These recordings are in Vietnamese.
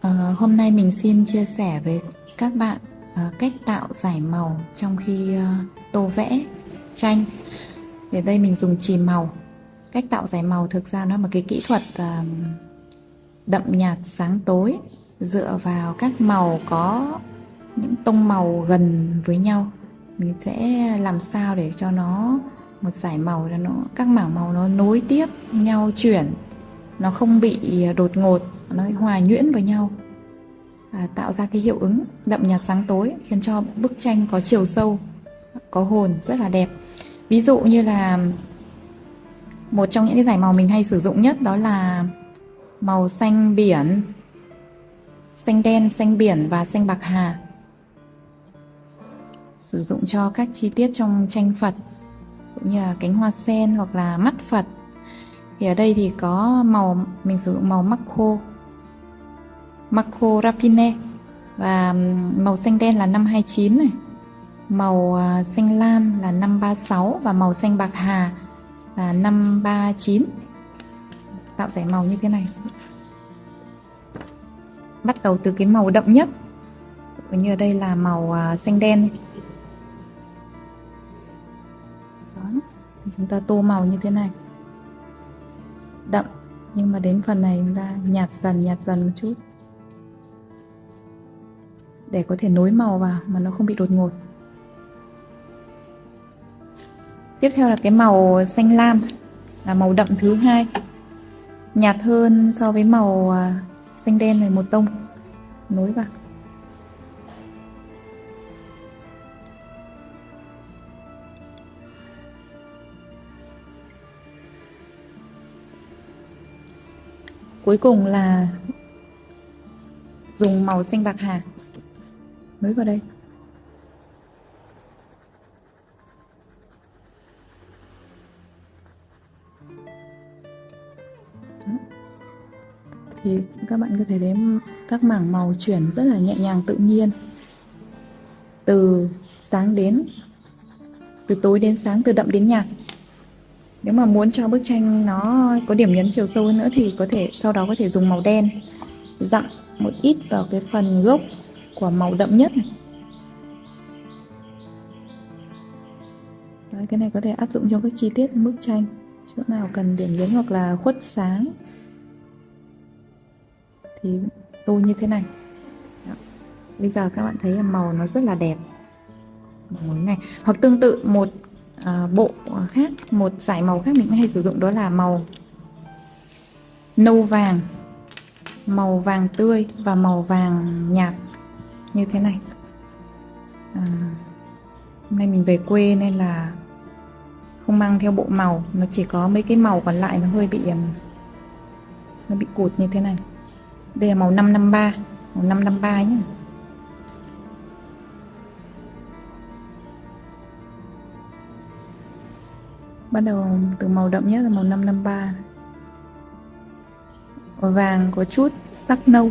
Ờ, hôm nay mình xin chia sẻ với các bạn ờ, cách tạo giải màu trong khi ờ, tô vẽ, tranh. Để đây mình dùng chì màu. Cách tạo giải màu thực ra nó là một cái kỹ thuật đậm nhạt sáng tối, dựa vào các màu có những tông màu gần với nhau. Mình sẽ làm sao để cho nó một giải màu cho nó các mảng màu nó nối tiếp nhau chuyển nó không bị à, đột ngột nó hòa nhuyễn với nhau à, tạo ra cái hiệu ứng đậm nhạt sáng tối khiến cho bức tranh có chiều sâu có hồn rất là đẹp. Ví dụ như là một trong những cái giải màu mình hay sử dụng nhất đó là màu xanh biển xanh đen xanh biển và xanh bạc hà sử dụng cho các chi tiết trong tranh Phật, cũng như là cánh hoa sen hoặc là mắt Phật. Thì ở đây thì có màu, mình sử dụng màu Macro Macro Raffine và màu xanh đen là 529 này, màu à, xanh lam là 536 và màu xanh bạc hà là 539 tạo giải màu như thế này. Bắt đầu từ cái màu đậm nhất như ở đây là màu à, xanh đen. Chúng ta tô màu như thế này. Đậm, nhưng mà đến phần này chúng ta nhạt dần nhạt dần một chút. Để có thể nối màu vào mà nó không bị đột ngột. Tiếp theo là cái màu xanh lam, là màu đậm thứ hai. Nhạt hơn so với màu à, xanh đen này một tông. Nối vào. Cuối cùng là dùng màu xanh bạc hà. Nối vào đây. Thì các bạn có thể thấy các mảng màu chuyển rất là nhẹ nhàng, tự nhiên. Từ sáng đến, từ tối đến sáng, từ đậm đến nhạt nếu mà muốn cho bức tranh nó có điểm nhấn chiều sâu hơn nữa thì có thể sau đó có thể dùng màu đen dặm một ít vào cái phần gốc của màu đậm nhất này. Đấy, cái này có thể áp dụng cho các chi tiết bức tranh chỗ nào cần điểm nhấn hoặc là khuất sáng thì tô như thế này Đó. bây giờ các bạn thấy màu nó rất là đẹp màu này hoặc tương tự một À, bộ khác một giải màu khác mình hay sử dụng đó là màu nâu vàng. Màu vàng tươi và màu vàng nhạt như thế này. À, hôm nay mình về quê nên là không mang theo bộ màu nó chỉ có mấy cái màu còn lại nó hơi bị nó bị cụt như thế này. Đây là màu 553 màu 553 nhé bắt đầu từ màu đậm nhất là màu 553 màu vàng có chút sắc nâu.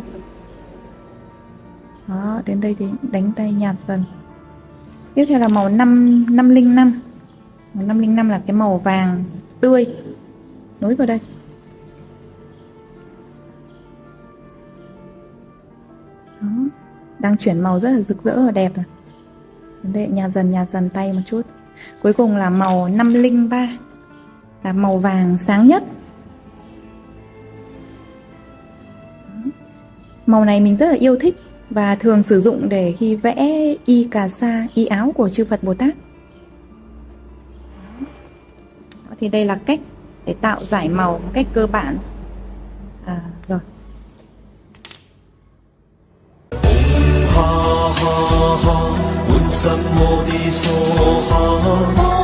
Đó, đến đây thì đánh tay nhạt dần. Tiếp theo là màu 5 505 màu 505 là cái màu vàng tươi. Nối vào đây. Đó. đang chuyển màu rất là rực rỡ và đẹp rồi. Đây nhạt dần nhạt dần tay một chút cuối cùng là màu 503 là màu vàng sáng nhất. Màu này mình rất là yêu thích và thường sử dụng để khi vẽ y cà sa y áo của chư Phật Bồ Tát. Thì đây là cách để tạo giải màu một cách cơ bản. À, rồi. Ha ha ha，南无地藏王